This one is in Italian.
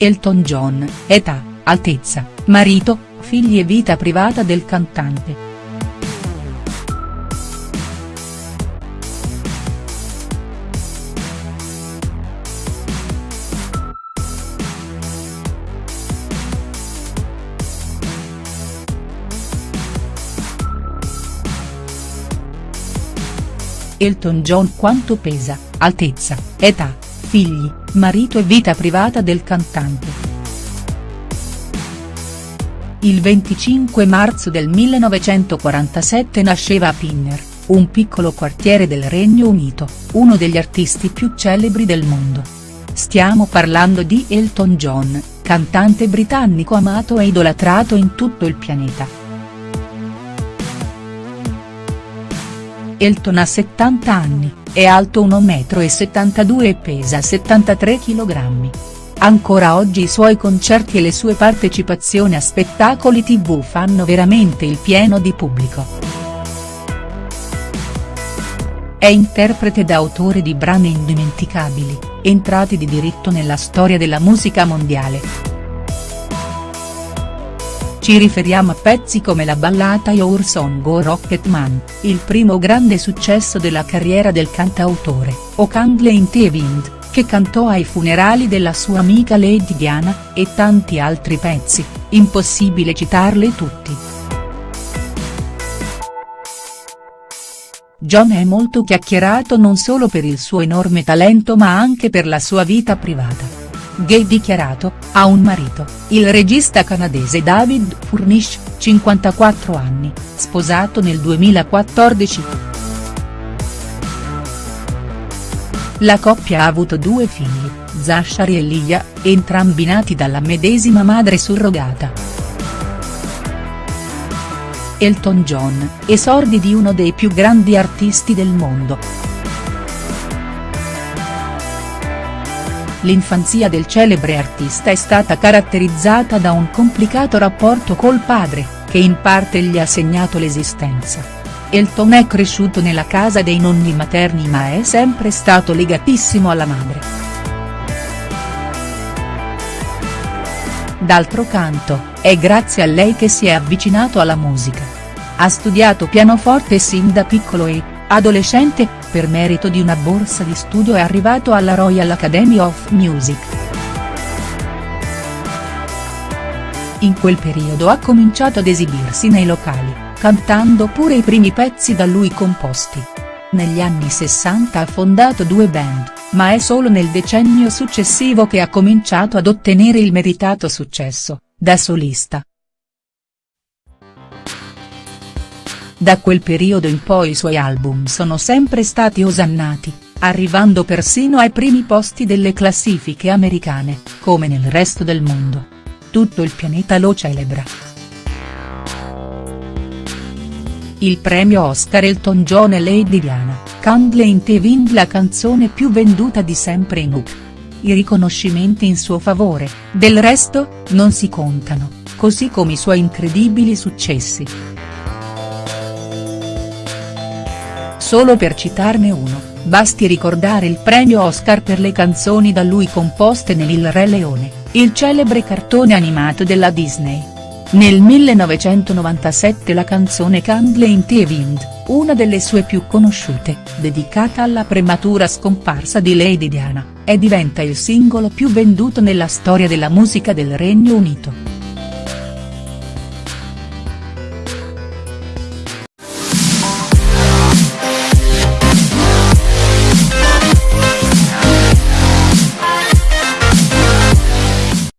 Elton John, età, altezza, marito, figli e vita privata del cantante. Elton John quanto pesa, altezza, età, figli, marito e vita privata del cantante. Il 25 marzo del 1947 nasceva a Pinner, un piccolo quartiere del Regno Unito, uno degli artisti più celebri del mondo. Stiamo parlando di Elton John, cantante britannico amato e idolatrato in tutto il pianeta. Elton ha 70 anni, è alto 1,72 m e pesa 73 kg. Ancora oggi i suoi concerti e le sue partecipazioni a spettacoli tv fanno veramente il pieno di pubblico. È interprete ed autore di brani indimenticabili, entrati di diritto nella storia della musica mondiale. Ci riferiamo a pezzi come la ballata Your Song o Rocket Man, il primo grande successo della carriera del cantautore, o the Wind, che cantò ai funerali della sua amica Lady Diana, e tanti altri pezzi, impossibile citarli tutti. John è molto chiacchierato non solo per il suo enorme talento ma anche per la sua vita privata gay dichiarato, ha un marito, il regista canadese David Furnish, 54 anni, sposato nel 2014. La coppia ha avuto due figli, Zachary e Lia, entrambi nati dalla medesima madre surrogata. Elton John, esordi di uno dei più grandi artisti del mondo. L'infanzia del celebre artista è stata caratterizzata da un complicato rapporto col padre, che in parte gli ha segnato l'esistenza. Elton è cresciuto nella casa dei nonni materni ma è sempre stato legatissimo alla madre. D'altro canto, è grazie a lei che si è avvicinato alla musica. Ha studiato pianoforte sin da piccolo e, adolescente, per merito di una borsa di studio è arrivato alla Royal Academy of Music. In quel periodo ha cominciato ad esibirsi nei locali, cantando pure i primi pezzi da lui composti. Negli anni 60 ha fondato due band, ma è solo nel decennio successivo che ha cominciato ad ottenere il meritato successo, da solista. Da quel periodo in poi i suoi album sono sempre stati osannati, arrivando persino ai primi posti delle classifiche americane, come nel resto del mondo. Tutto il pianeta lo celebra. Il premio Oscar Elton John e Lady Diana, Candle in the Wind la canzone più venduta di sempre in UK. I riconoscimenti in suo favore, del resto, non si contano, così come i suoi incredibili successi. Solo per citarne uno, basti ricordare il premio Oscar per le canzoni da lui composte nel Re Leone, il celebre cartone animato della Disney. Nel 1997 la canzone Candle in the Wind, una delle sue più conosciute, dedicata alla prematura scomparsa di Lady Diana, e diventa il singolo più venduto nella storia della musica del Regno Unito.